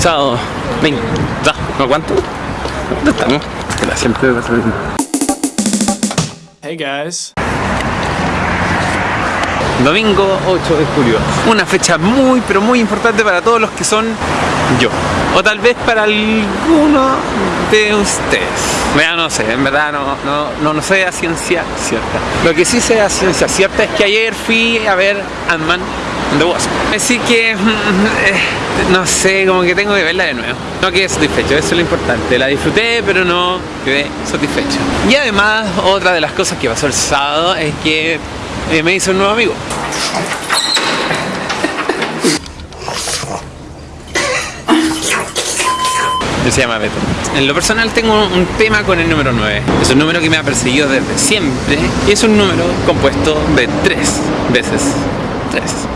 Chao. Ven. Ya, ¿no cuánto? ¿Dónde estamos? Espera, siempre me pasa lo mismo. Hey guys. Domingo 8 de julio. Una fecha muy, pero muy importante para todos los que son yo. O tal vez para alguno de ustedes. Mira, no sé, en verdad no, no, no, no sé a ciencia cierta. Lo que sí sé a ciencia cierta es que ayer fui a ver Ant-Man the Wasp. Así que, mm, no sé, como que tengo que verla de nuevo. No quedé satisfecho, eso es lo importante. La disfruté, pero no quedé satisfecho. Y además, otra de las cosas que pasó el sábado es que eh, me hizo un nuevo amigo. Él se llama Beto. En lo personal tengo un tema con el número 9. Es un número que me ha perseguido desde siempre y es un número compuesto de tres veces. Tres.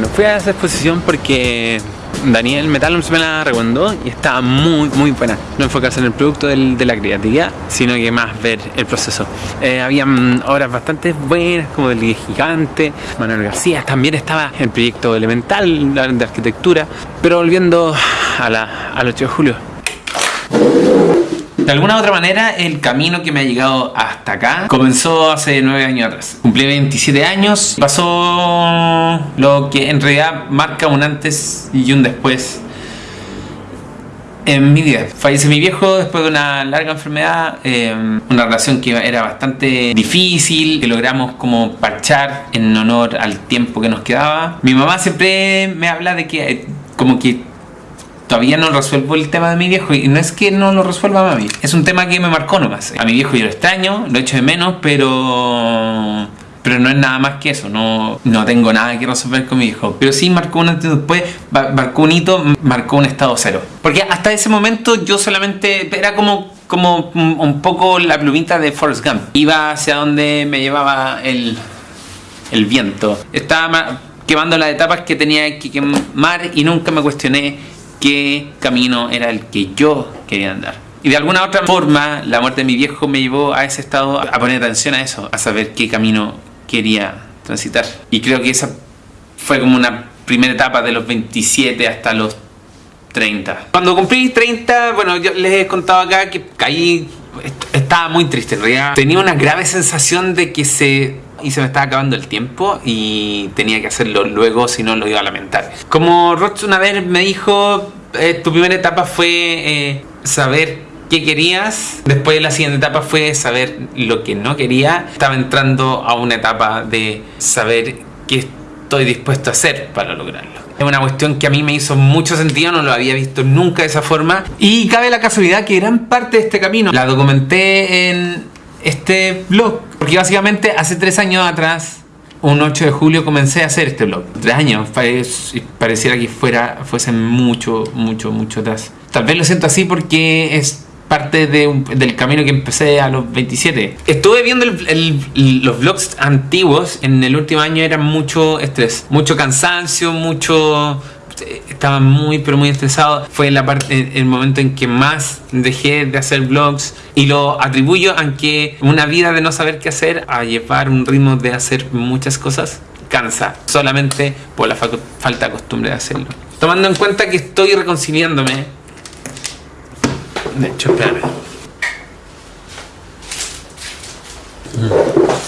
No fui a esa exposición porque Daniel Metalums me la recomendó y estaba muy muy buena. No enfocarse en el producto de la creatividad, sino que más ver el proceso. Eh, habían obras bastante buenas como del Gigante, Manuel García, también estaba el proyecto Elemental de arquitectura, pero volviendo a la, al 8 de julio. De alguna otra manera, el camino que me ha llegado hasta acá comenzó hace 9 años atrás. Cumplí 27 años, pasó lo que en realidad marca un antes y un después en mi vida. Fallece mi viejo después de una larga enfermedad, eh, una relación que era bastante difícil, que logramos como parchar en honor al tiempo que nos quedaba. Mi mamá siempre me habla de que eh, como que todavía no resuelvo el tema de mi viejo y no es que no lo resuelva mami, es un tema que me marcó nomás. A mi viejo yo lo extraño, lo echo de menos, pero pero no es nada más que eso, no, no tengo nada que resolver con mi hijo. Pero sí marcó un antes después, marcó un hito, marcó un estado cero. Porque hasta ese momento yo solamente era como como un poco la plumita de Forrest Gump. Iba hacia donde me llevaba el, el viento. Estaba ma- quemando las etapas que tenía que quemar y nunca me cuestioné qué camino era el que yo quería andar. Y de alguna otra forma, la muerte de mi viejo me llevó a ese estado, a poner atención a eso, a saber qué camino quería transitar. Y creo que esa fue como una primera etapa de los 27 hasta los 30. Cuando cumplí 30, bueno, yo les he contado acá que caí, est- estaba muy triste en realidad. Tenía una grave sensación de que se... Y se me estaba acabando el tiempo y tenía que hacerlo luego, si no lo iba a lamentar. Como Roch una vez me dijo, eh, tu primera etapa fue eh, saber qué querías. Después la siguiente etapa fue saber lo que no quería. Estaba entrando a una etapa de saber qué estoy dispuesto a hacer para lograrlo. Es una cuestión que a mí me hizo mucho sentido, no lo había visto nunca de esa forma. Y cabe la casualidad que gran parte de este camino la documenté en este blog. Porque básicamente hace tres años atrás, un 8 de julio, comencé a hacer este blog. Tres años, pare- pareciera que fuera, fuese mucho, mucho, mucho atrás. Tal vez lo siento así porque es parte de un- del camino que empecé a los 27. Estuve viendo el- el- los vlogs antiguos en el último año, era mucho estrés, mucho cansancio, mucho... Estaba muy pero muy estresado. Fue la parte, el momento en que más dejé de hacer vlogs y lo atribuyo a que una vida de no saber qué hacer a llevar un ritmo de hacer muchas cosas cansa solamente por la fa- falta de costumbre de hacerlo. Tomando en cuenta que estoy reconciliándome de hecho, espérame.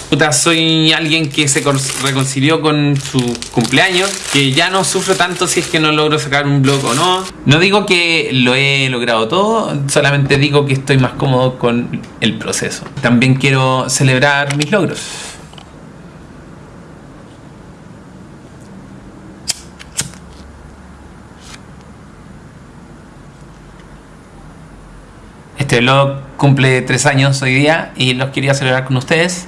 Puta, soy alguien que se reconcilió con su cumpleaños, que ya no sufro tanto si es que no logro sacar un blog o no. No digo que lo he logrado todo, solamente digo que estoy más cómodo con el proceso. También quiero celebrar mis logros. Este blog cumple tres años hoy día y los quería celebrar con ustedes.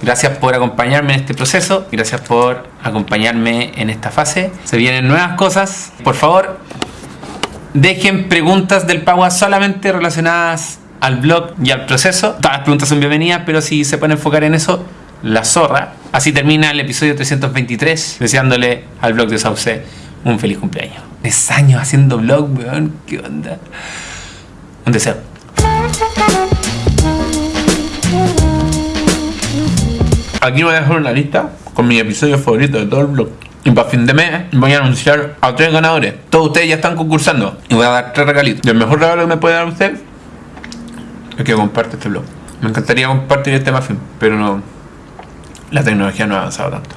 Gracias por acompañarme en este proceso, gracias por acompañarme en esta fase. Se vienen nuevas cosas. Por favor, dejen preguntas del Pagua solamente relacionadas al blog y al proceso. Todas las preguntas son bienvenidas, pero si se pueden enfocar en eso, la zorra. Así termina el episodio 323, deseándole al blog de Sauce un feliz cumpleaños. Tres años haciendo vlog, weón. ¿Qué onda? Un deseo. Aquí voy a dejar una lista con mis episodios favoritos de todo el blog. Y para fin de mes voy a anunciar a tres ganadores. Todos ustedes ya están concursando. Y voy a dar tres regalitos. Y el mejor regalo que me puede dar usted es que comparte este blog. Me encantaría compartir este muffin, pero no. La tecnología no ha avanzado tanto.